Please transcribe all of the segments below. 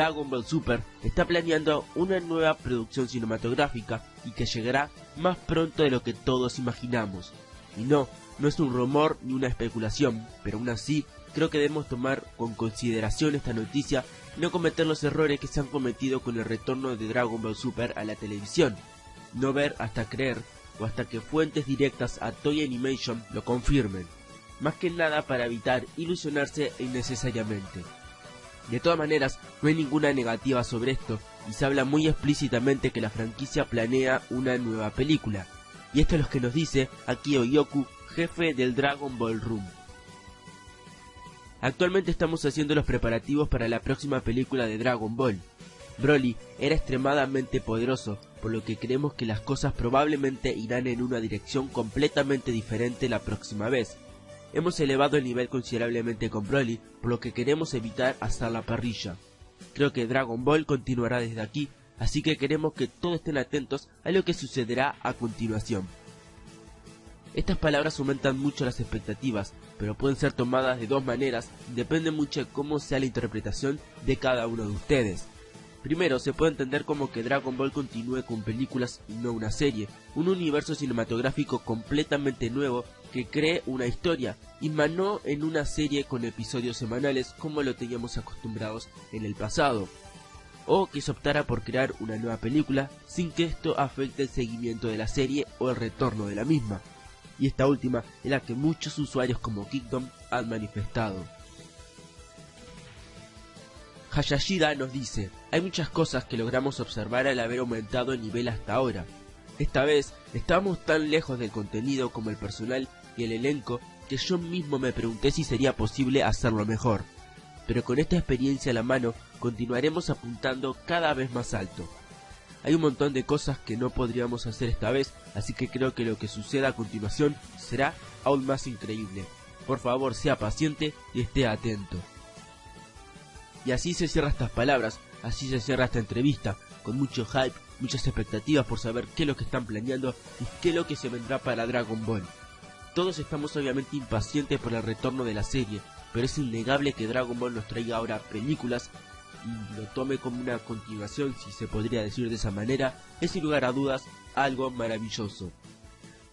Dragon Ball Super está planeando una nueva producción cinematográfica y que llegará más pronto de lo que todos imaginamos. Y no, no es un rumor ni una especulación, pero aún así creo que debemos tomar con consideración esta noticia y no cometer los errores que se han cometido con el retorno de Dragon Ball Super a la televisión. No ver hasta creer o hasta que fuentes directas a Toy Animation lo confirmen. Más que nada para evitar ilusionarse innecesariamente. De todas maneras, no hay ninguna negativa sobre esto, y se habla muy explícitamente que la franquicia planea una nueva película. Y esto es lo que nos dice Akio Yoku, jefe del Dragon Ball Room. Actualmente estamos haciendo los preparativos para la próxima película de Dragon Ball. Broly era extremadamente poderoso, por lo que creemos que las cosas probablemente irán en una dirección completamente diferente la próxima vez. Hemos elevado el nivel considerablemente con Broly, por lo que queremos evitar hasta la parrilla. Creo que Dragon Ball continuará desde aquí, así que queremos que todos estén atentos a lo que sucederá a continuación. Estas palabras aumentan mucho las expectativas, pero pueden ser tomadas de dos maneras, depende mucho de cómo sea la interpretación de cada uno de ustedes. Primero, se puede entender como que Dragon Ball continúe con películas y no una serie, un universo cinematográfico completamente nuevo que cree una historia, y no en una serie con episodios semanales como lo teníamos acostumbrados en el pasado. O que se optara por crear una nueva película sin que esto afecte el seguimiento de la serie o el retorno de la misma. Y esta última es la que muchos usuarios como Kingdom han manifestado. Hayashida nos dice, hay muchas cosas que logramos observar al haber aumentado el nivel hasta ahora. Esta vez estábamos tan lejos del contenido como el personal y el elenco que yo mismo me pregunté si sería posible hacerlo mejor. Pero con esta experiencia a la mano continuaremos apuntando cada vez más alto. Hay un montón de cosas que no podríamos hacer esta vez, así que creo que lo que suceda a continuación será aún más increíble. Por favor, sea paciente y esté atento. Y así se cierra estas palabras, así se cierra esta entrevista, con mucho hype, muchas expectativas por saber qué es lo que están planeando y qué es lo que se vendrá para Dragon Ball. Todos estamos obviamente impacientes por el retorno de la serie, pero es innegable que Dragon Ball nos traiga ahora películas y lo tome como una continuación, si se podría decir de esa manera, es sin lugar a dudas algo maravilloso.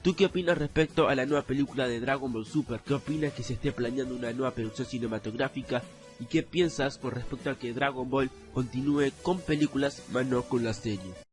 ¿Tú qué opinas respecto a la nueva película de Dragon Ball Super? ¿Qué opinas que se esté planeando una nueva producción cinematográfica? ¿Y qué piensas con respecto a que Dragon Ball continúe con películas, más no con la serie?